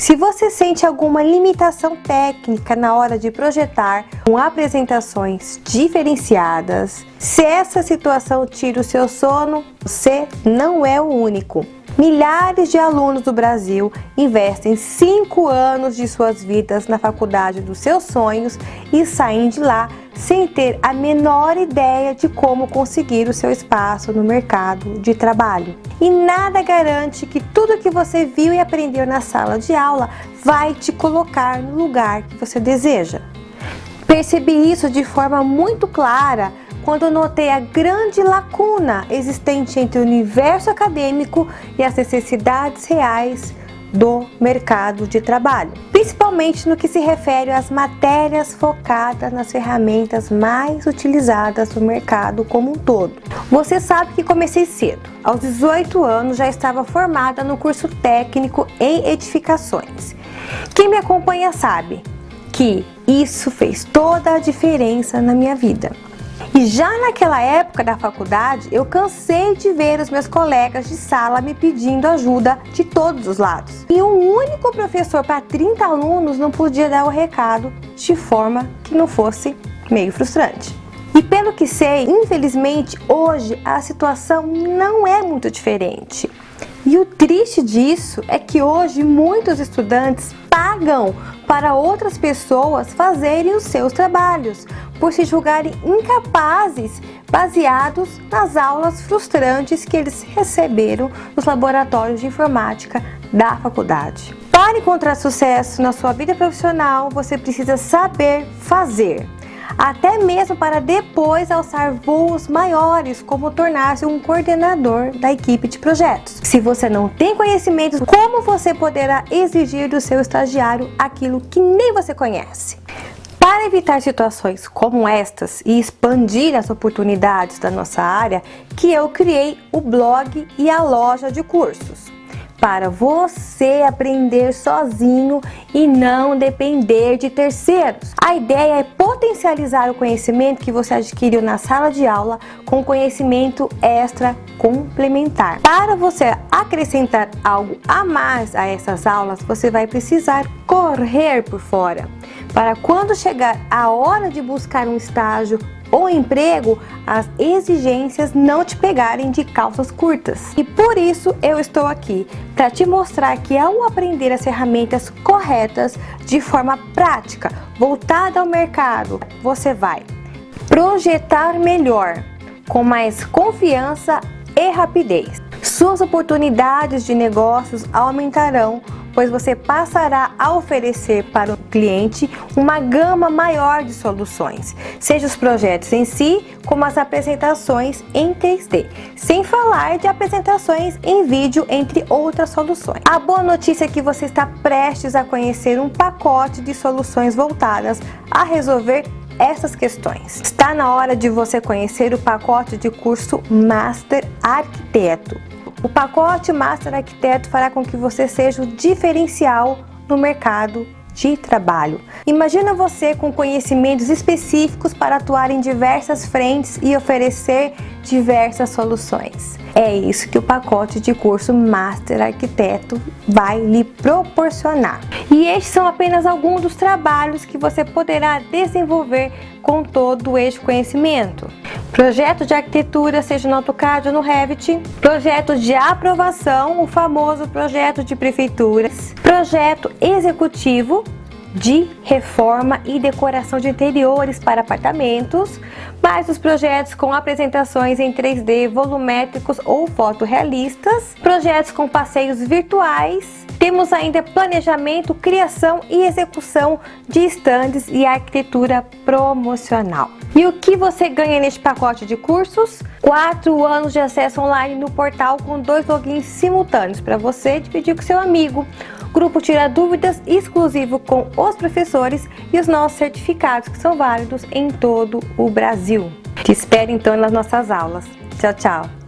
Se você sente alguma limitação técnica na hora de projetar com apresentações diferenciadas, se essa situação tira o seu sono, você não é o único. Milhares de alunos do Brasil investem 5 anos de suas vidas na faculdade dos seus sonhos e saem de lá sem ter a menor ideia de como conseguir o seu espaço no mercado de trabalho. E nada garante que tudo que você viu e aprendeu na sala de aula vai te colocar no lugar que você deseja. Percebi isso de forma muito clara quando notei a grande lacuna existente entre o universo acadêmico e as necessidades reais do mercado de trabalho, principalmente no que se refere às matérias focadas nas ferramentas mais utilizadas no mercado como um todo. Você sabe que comecei cedo, aos 18 anos já estava formada no curso técnico em edificações. Quem me acompanha sabe que isso fez toda a diferença na minha vida. E já naquela época da faculdade, eu cansei de ver os meus colegas de sala me pedindo ajuda de todos os lados. E um único professor para 30 alunos não podia dar o recado de forma que não fosse meio frustrante. E pelo que sei, infelizmente, hoje a situação não é muito diferente. E o triste disso é que hoje muitos estudantes pagam para outras pessoas fazerem os seus trabalhos, por se julgarem incapazes baseados nas aulas frustrantes que eles receberam nos laboratórios de informática da faculdade. Para encontrar sucesso na sua vida profissional, você precisa saber fazer até mesmo para depois alçar voos maiores, como tornar-se um coordenador da equipe de projetos. Se você não tem conhecimentos, como você poderá exigir do seu estagiário aquilo que nem você conhece? Para evitar situações como estas e expandir as oportunidades da nossa área, que eu criei o blog e a loja de cursos para você aprender sozinho e não depender de terceiros. A ideia é potencializar o conhecimento que você adquiriu na sala de aula com conhecimento extra complementar. Para você acrescentar algo a mais a essas aulas, você vai precisar correr por fora. Para quando chegar a hora de buscar um estágio ou emprego, as exigências não te pegarem de calças curtas. E por isso eu estou aqui, para te mostrar que ao aprender as ferramentas corretas de forma prática, voltada ao mercado, você vai projetar melhor, com mais confiança e rapidez. Suas oportunidades de negócios aumentarão pois você passará a oferecer para o cliente uma gama maior de soluções, seja os projetos em si, como as apresentações em 3D, sem falar de apresentações em vídeo, entre outras soluções. A boa notícia é que você está prestes a conhecer um pacote de soluções voltadas a resolver essas questões. Está na hora de você conhecer o pacote de curso Master Arquiteto, o pacote Master Arquiteto fará com que você seja o diferencial no mercado de trabalho. Imagina você com conhecimentos específicos para atuar em diversas frentes e oferecer diversas soluções. É isso que o pacote de curso Master Arquiteto vai lhe proporcionar. E estes são apenas alguns dos trabalhos que você poderá desenvolver com todo este conhecimento. Projeto de arquitetura, seja no AutoCAD ou no Revit. Projeto de aprovação, o famoso projeto de prefeituras. Projeto executivo, de reforma e decoração de interiores para apartamentos, mais os projetos com apresentações em 3D volumétricos ou fotorrealistas, projetos com passeios virtuais, temos ainda planejamento, criação e execução de estandes e arquitetura promocional. E o que você ganha neste pacote de cursos? 4 anos de acesso online no portal com dois logins simultâneos para você dividir com seu amigo. Grupo Tira Dúvidas exclusivo com os professores e os nossos certificados que são válidos em todo o Brasil. Te espero então nas nossas aulas. Tchau, tchau!